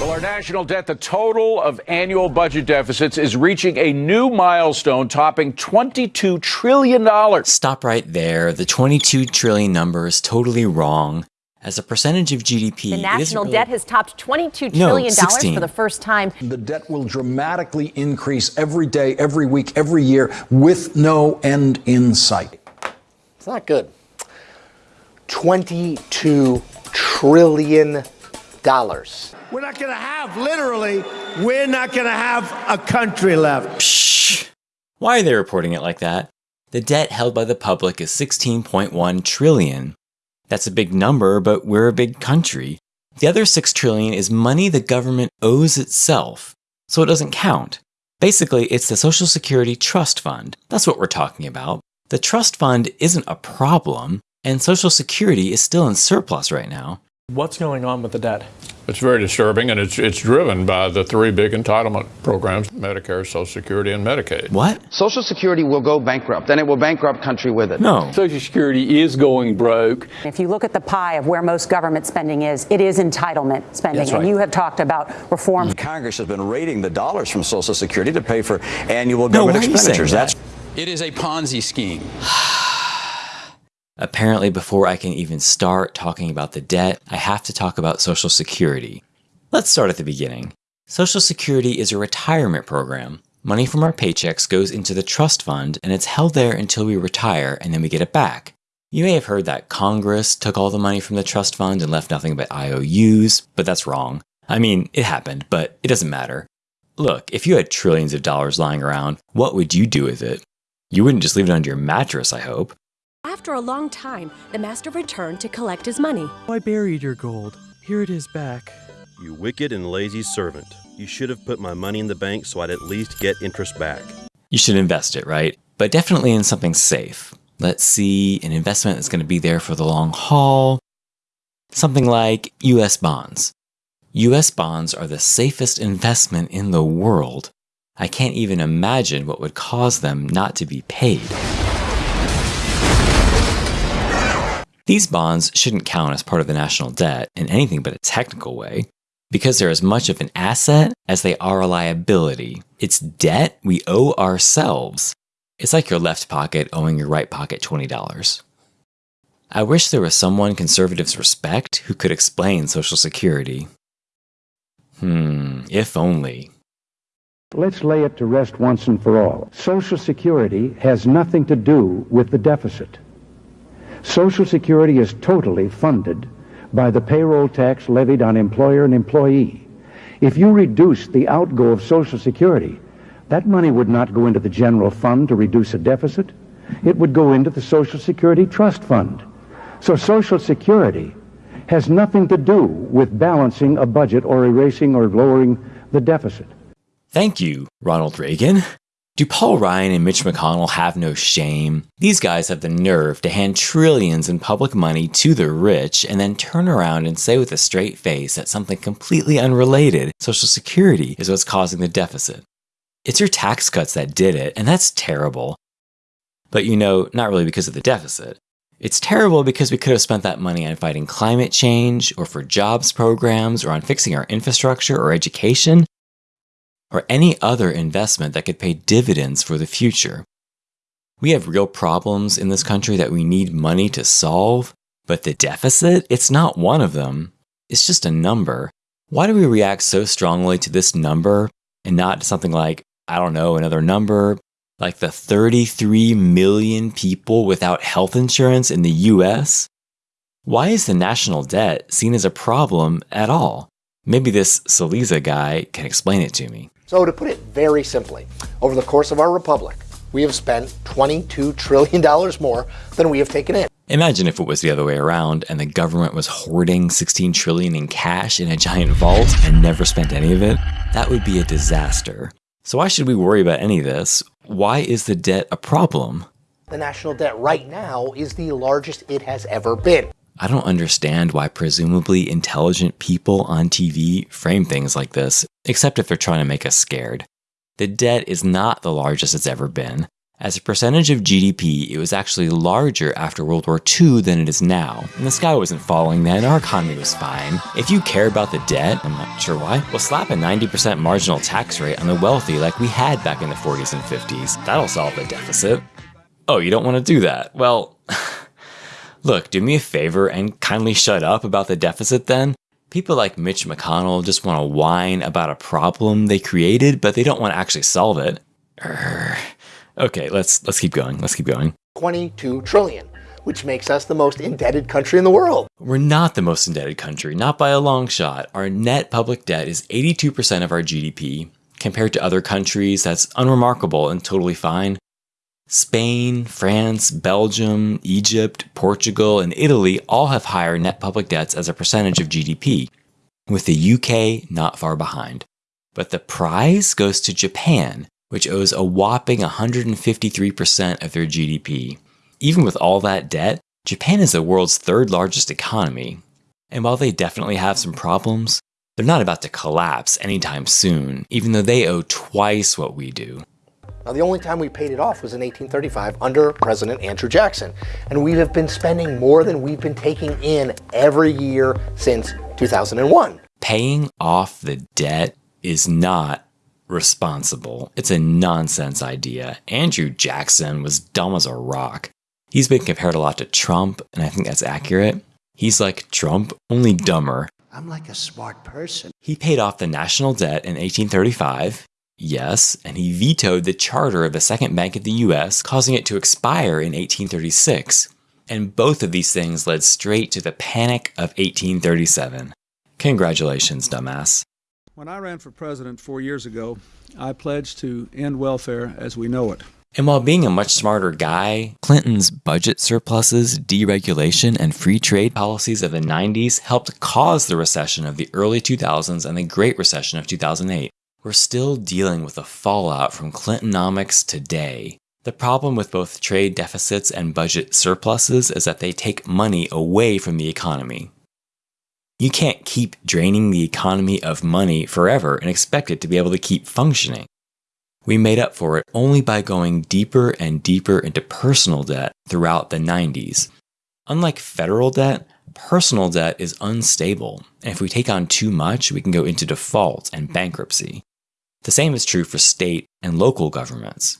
Well, our national debt, the total of annual budget deficits, is reaching a new milestone, topping $22 trillion. Stop right there. The 22 trillion number is totally wrong. As a percentage of GDP, The national isn't really- debt has topped 22 No, trillion dollars 16. for the first time. The debt will dramatically increase every day, every week, every year with no end in sight. It's not good. $22 trillion. We're not going to have, literally, we're not going to have a country left. Shh. Why are they reporting it like that? The debt held by the public is 16.1 trillion. That's a big number, but we're a big country. The other 6 trillion is money the government owes itself, so it doesn't count. Basically, it's the Social Security Trust Fund. That's what we're talking about. The trust fund isn't a problem, and Social Security is still in surplus right now. What's going on with the debt? It's very disturbing, and it's it's driven by the three big entitlement programs: Medicare, Social Security, and Medicaid. What? Social Security will go bankrupt, and it will bankrupt country with it. No. Social Security is going broke. If you look at the pie of where most government spending is, it is entitlement spending. Right. And you have talked about reform. Mm. Congress has been raiding the dollars from Social Security to pay for annual government why are you saying expenditures. that? That's It is a Ponzi scheme. Apparently, before I can even start talking about the debt, I have to talk about Social Security. Let's start at the beginning. Social Security is a retirement program. Money from our paychecks goes into the trust fund and it's held there until we retire and then we get it back. You may have heard that Congress took all the money from the trust fund and left nothing but IOUs, but that's wrong. I mean, it happened, but it doesn't matter. Look, if you had trillions of dollars lying around, what would you do with it? You wouldn't just leave it under your mattress, I hope. After a long time, the master returned to collect his money. I buried your gold. Here it is back. You wicked and lazy servant. You should have put my money in the bank so I'd at least get interest back. You should invest it, right? But definitely in something safe. Let's see, an investment that's going to be there for the long haul. Something like US bonds. US bonds are the safest investment in the world. I can't even imagine what would cause them not to be paid. These bonds shouldn't count as part of the national debt in anything but a technical way, because they're as much of an asset as they are a liability. It's debt we owe ourselves. It's like your left pocket owing your right pocket $20. I wish there was someone conservatives respect who could explain Social Security. Hmm, if only. Let's lay it to rest once and for all. Social Security has nothing to do with the deficit. Social Security is totally funded by the payroll tax levied on employer and employee. If you reduce the outgo of Social Security, that money would not go into the general fund to reduce a deficit. It would go into the Social Security Trust Fund. So Social Security has nothing to do with balancing a budget or erasing or lowering the deficit. Thank you, Ronald Reagan. Do Paul Ryan and Mitch McConnell have no shame? These guys have the nerve to hand trillions in public money to the rich and then turn around and say with a straight face that something completely unrelated, Social Security, is what's causing the deficit. It's your tax cuts that did it, and that's terrible. But you know, not really because of the deficit. It's terrible because we could have spent that money on fighting climate change, or for jobs programs, or on fixing our infrastructure or education, or any other investment that could pay dividends for the future. We have real problems in this country that we need money to solve, but the deficit, it's not one of them. It's just a number. Why do we react so strongly to this number and not to something like, I don't know, another number, like the 33 million people without health insurance in the US? Why is the national debt seen as a problem at all? Maybe this Cillizza guy can explain it to me. So, to put it very simply, over the course of our republic, we have spent $22 trillion more than we have taken in. Imagine if it was the other way around and the government was hoarding 16 trillion in cash in a giant vault and never spent any of it. That would be a disaster. So why should we worry about any of this? Why is the debt a problem? The national debt right now is the largest it has ever been. I don't understand why presumably intelligent people on TV frame things like this, except if they're trying to make us scared. The debt is not the largest it's ever been. As a percentage of GDP, it was actually larger after World War II than it is now. And the sky wasn't falling then, our economy was fine. If you care about the debt, I'm not sure why, well slap a 90% marginal tax rate on the wealthy like we had back in the 40s and 50s. That'll solve the deficit. Oh, you don't want to do that? Well, look, do me a favor and kindly shut up about the deficit then. People like Mitch McConnell just want to whine about a problem they created, but they don't want to actually solve it. Urgh. Okay, let's let's keep going. Let's keep going. 22 trillion, which makes us the most indebted country in the world. We're not the most indebted country, not by a long shot. Our net public debt is 82% of our GDP. Compared to other countries, that's unremarkable and totally fine. Spain, France, Belgium, Egypt, Portugal, and Italy all have higher net public debts as a percentage of GDP, with the UK not far behind. But the prize goes to Japan, which owes a whopping 153% of their GDP. Even with all that debt, Japan is the world's third largest economy. And while they definitely have some problems, they're not about to collapse anytime soon, even though they owe twice what we do. Now, the only time we paid it off was in 1835 under President Andrew Jackson. And we have been spending more than we've been taking in every year since 2001. Paying off the debt is not responsible. It's a nonsense idea. Andrew Jackson was dumb as a rock. He's been compared a lot to Trump, and I think that's accurate. He's like Trump, only dumber. I'm like a smart person. He paid off the national debt in 1835. Yes, and he vetoed the charter of the Second Bank of the US, causing it to expire in 1836. And both of these things led straight to the Panic of 1837. Congratulations, dumbass. When I ran for president four years ago, I pledged to end welfare as we know it. And while being a much smarter guy, Clinton's budget surpluses, deregulation, and free trade policies of the 90s helped cause the recession of the early 2000s and the Great Recession of 2008. We're still dealing with the fallout from Clintonomics today. The problem with both trade deficits and budget surpluses is that they take money away from the economy. You can't keep draining the economy of money forever and expect it to be able to keep functioning. We made up for it only by going deeper and deeper into personal debt throughout the 90s. Unlike federal debt, personal debt is unstable, and if we take on too much, we can go into default and bankruptcy. The same is true for state and local governments.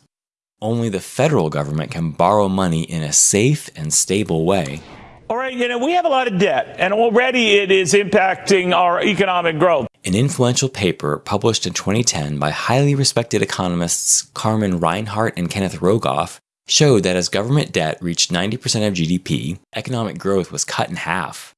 Only the federal government can borrow money in a safe and stable way. All right, you know, we have a lot of debt, and already it is impacting our economic growth. An influential paper published in 2010 by highly respected economists Carmen Reinhart and Kenneth Rogoff showed that as government debt reached 90% of GDP, economic growth was cut in half.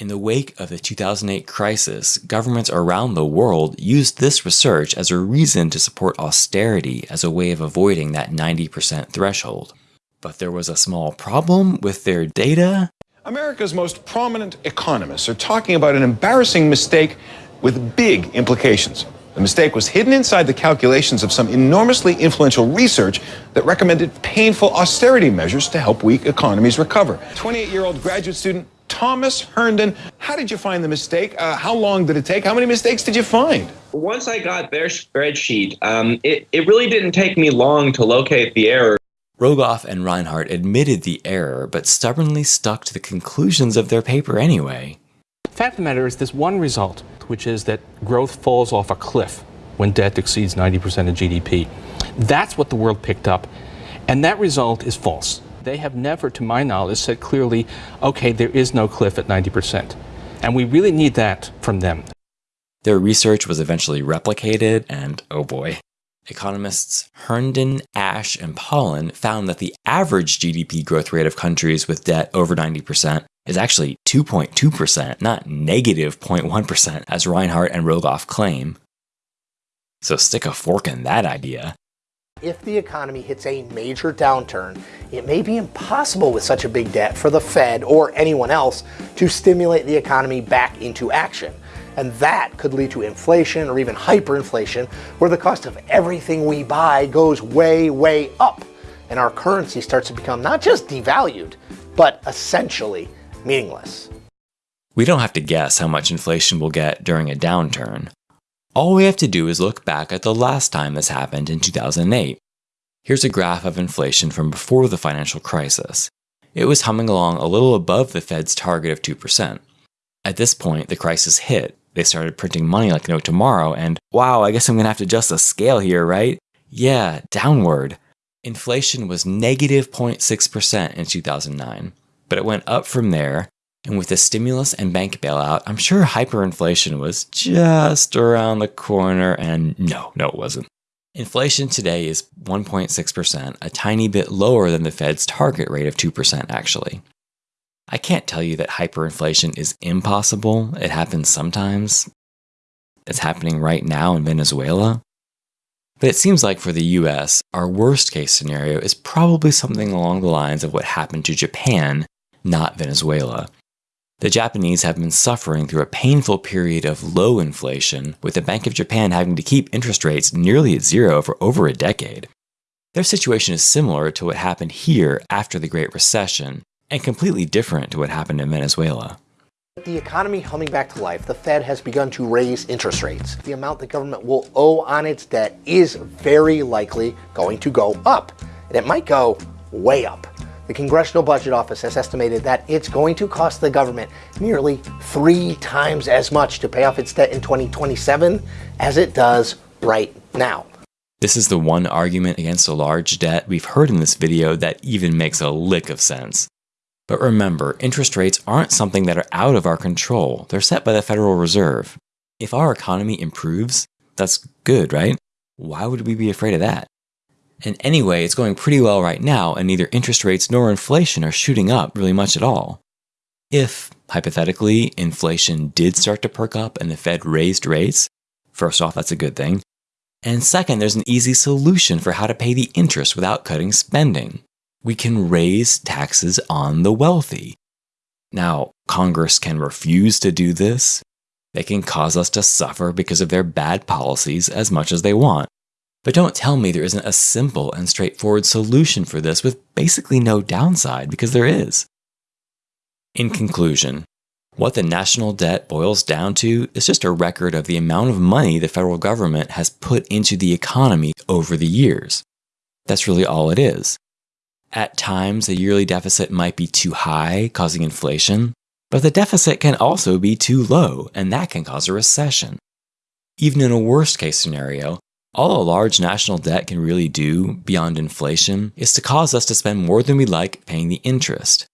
In the wake of the 2008 crisis, governments around the world used this research as a reason to support austerity as a way of avoiding that 90% threshold. But there was a small problem with their data. America's most prominent economists are talking about an embarrassing mistake with big implications. The mistake was hidden inside the calculations of some enormously influential research that recommended painful austerity measures to help weak economies recover. 28 year old graduate student Thomas Herndon, how did you find the mistake? Uh, how long did it take? How many mistakes did you find? Once I got their spreadsheet, um, it, it really didn't take me long to locate the error. Rogoff and Reinhart admitted the error, but stubbornly stuck to the conclusions of their paper anyway. The fact of the matter is this one result, which is that growth falls off a cliff when debt exceeds 90% of GDP. That's what the world picked up, and that result is false. They have never, to my knowledge, said clearly, okay, there is no cliff at 90%. And we really need that from them. Their research was eventually replicated, and oh boy. Economists Herndon, Ash, and Pollin found that the average GDP growth rate of countries with debt over 90% is actually 2.2%, not negative 0.1, as Reinhart and Rogoff claim. So stick a fork in that idea. If the economy hits a major downturn, it may be impossible with such a big debt for the Fed or anyone else to stimulate the economy back into action. And that could lead to inflation or even hyperinflation, where the cost of everything we buy goes way, way up. And our currency starts to become not just devalued, but essentially meaningless. We don't have to guess how much inflation we'll get during a downturn. All we have to do is look back at the last time this happened in 2008. Here's a graph of inflation from before the financial crisis. It was humming along a little above the Fed's target of 2%. At this point, the crisis hit. They started printing money like no tomorrow, and wow, I guess I'm gonna have to adjust the scale here, right? Yeah, downward. Inflation was negative 0.6% in 2009, but it went up from there, and with the stimulus and bank bailout, I'm sure hyperinflation was just around the corner, and no, no, it wasn't. Inflation today is 1.6%, a tiny bit lower than the Fed's target rate of 2%, actually. I can't tell you that hyperinflation is impossible. It happens sometimes. It's happening right now in Venezuela. But it seems like for the US, our worst case scenario is probably something along the lines of what happened to Japan, not Venezuela. The Japanese have been suffering through a painful period of low inflation, with the Bank of Japan having to keep interest rates nearly at zero for over a decade. Their situation is similar to what happened here after the Great Recession, and completely different to what happened in Venezuela. With the economy humming back to life, the Fed has begun to raise interest rates. The amount the government will owe on its debt is very likely going to go up, and it might go way up. The Congressional Budget Office has estimated that it's going to cost the government nearly three times as much to pay off its debt in 2027 as it does right now. This is the one argument against a large debt we've heard in this video that even makes a lick of sense. But remember, interest rates aren't something that are out of our control. They're set by the Federal Reserve. If our economy improves, that's good, right? Why would we be afraid of that? And anyway, it's going pretty well right now, and neither interest rates nor inflation are shooting up really much at all. If, hypothetically, inflation did start to perk up and the Fed raised rates, first off, that's a good thing. And second, there's an easy solution for how to pay the interest without cutting spending. We can raise taxes on the wealthy. Now, Congress can refuse to do this. They can cause us to suffer because of their bad policies as much as they want. But don't tell me there isn't a simple and straightforward solution for this with basically no downside, because there is. In conclusion, what the national debt boils down to is just a record of the amount of money the federal government has put into the economy over the years. That's really all it is. At times, the yearly deficit might be too high, causing inflation, but the deficit can also be too low, and that can cause a recession. Even in a worst case scenario, all a large national debt can really do, beyond inflation, is to cause us to spend more than we like paying the interest.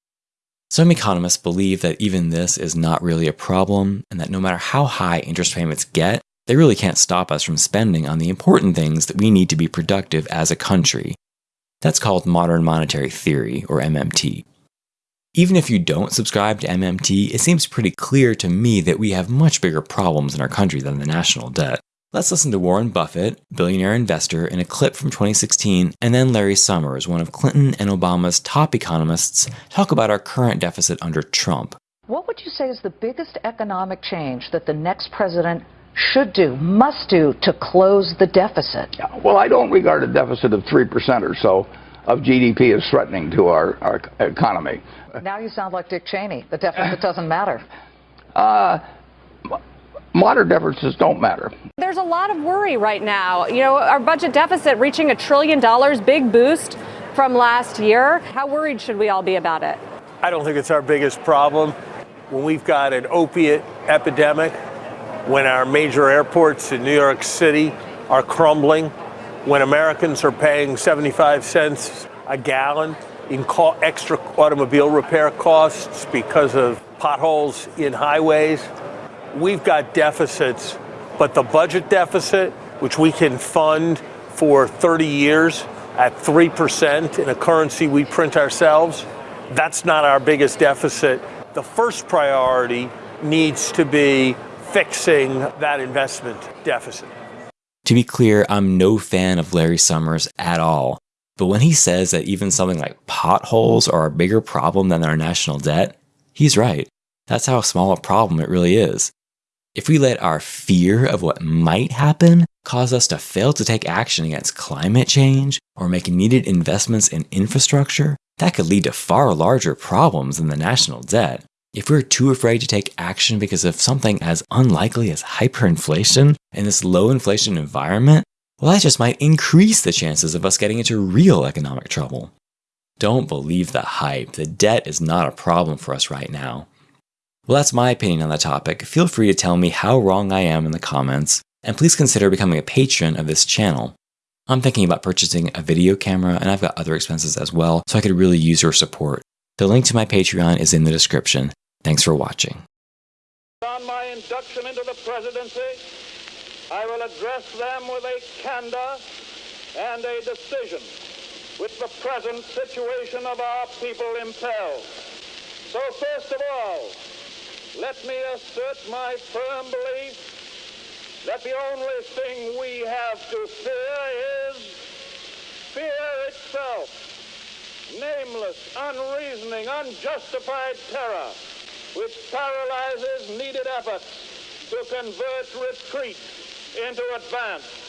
Some economists believe that even this is not really a problem, and that no matter how high interest payments get, they really can't stop us from spending on the important things that we need to be productive as a country. That's called modern monetary theory, or MMT. Even if you don't subscribe to MMT, it seems pretty clear to me that we have much bigger problems in our country than the national debt. Let's listen to Warren Buffett, billionaire investor, in a clip from 2016, and then Larry Summers, one of Clinton and Obama's top economists, talk about our current deficit under Trump. What would you say is the biggest economic change that the next president should do, must do to close the deficit? Well, I don't regard a deficit of 3% or so of GDP as threatening to our, our economy. Now you sound like Dick Cheney. The deficit doesn't matter. Uh, Moderate differences don't matter. There's a lot of worry right now. You know, our budget deficit reaching a trillion dollars, big boost from last year. How worried should we all be about it? I don't think it's our biggest problem. When we've got an opiate epidemic, when our major airports in New York City are crumbling, when Americans are paying 75 cents a gallon in extra automobile repair costs because of potholes in highways, we've got deficits, but the budget deficit, which we can fund for 30 years at 3% in a currency we print ourselves, that's not our biggest deficit. The first priority needs to be fixing that investment deficit. To be clear, I'm no fan of Larry Summers at all. But when he says that even something like potholes are a bigger problem than our national debt, he's right. That's how small a problem it really is. If we let our fear of what might happen cause us to fail to take action against climate change or make needed investments in infrastructure, that could lead to far larger problems than the national debt. If we're too afraid to take action because of something as unlikely as hyperinflation in this low inflation environment, well, that just might increase the chances of us getting into real economic trouble. Don't believe the hype. The debt is not a problem for us right now. Well, that's my opinion on the topic. Feel free to tell me how wrong I am in the comments, and please consider becoming a patron of this channel. I'm thinking about purchasing a video camera, and I've got other expenses as well, so I could really use your support. The link to my Patreon is in the description. Thanks for watching. On my induction into the presidency, I will address them with a candor and a decision which the present situation of our people impels. So first of all, let me assert my firm belief that the only thing we have to fear is fear itself. Nameless, unreasoning, unjustified terror which paralyzes needed efforts to convert retreat into advance.